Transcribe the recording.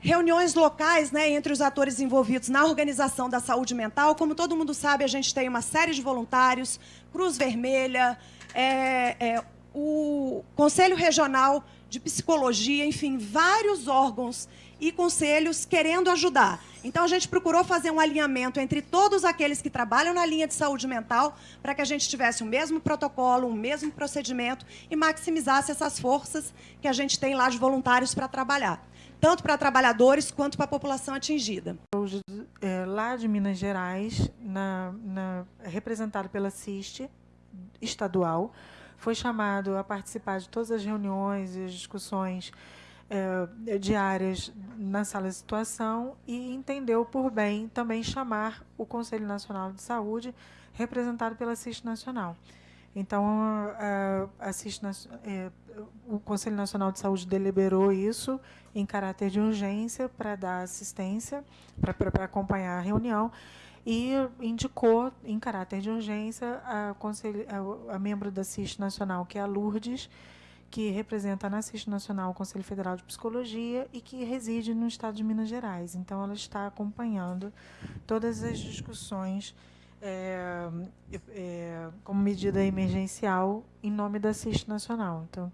reuniões locais né, entre os atores envolvidos na organização da saúde mental. Como todo mundo sabe, a gente tem uma série de voluntários, Cruz Vermelha, é, é, o Conselho Regional de Psicologia, enfim, vários órgãos e conselhos querendo ajudar. Então, a gente procurou fazer um alinhamento entre todos aqueles que trabalham na linha de saúde mental para que a gente tivesse o mesmo protocolo, o mesmo procedimento e maximizasse essas forças que a gente tem lá de voluntários para trabalhar tanto para trabalhadores quanto para a população atingida. É, lá de Minas Gerais, na, na, representado pela CIST estadual, foi chamado a participar de todas as reuniões e discussões é, diárias na sala de situação e entendeu por bem também chamar o Conselho Nacional de Saúde, representado pela CIST Nacional. Então, a, a CIST, é, o Conselho Nacional de Saúde deliberou isso em caráter de urgência para dar assistência, para acompanhar a reunião, e indicou, em caráter de urgência, a, a, membro da CIST Nacional, que é a Lourdes, que representa na CIST Nacional o Conselho Federal de Psicologia e que reside no estado de Minas Gerais. Então, ela está acompanhando todas as discussões é, é, como medida emergencial em nome da CIST Nacional. Então...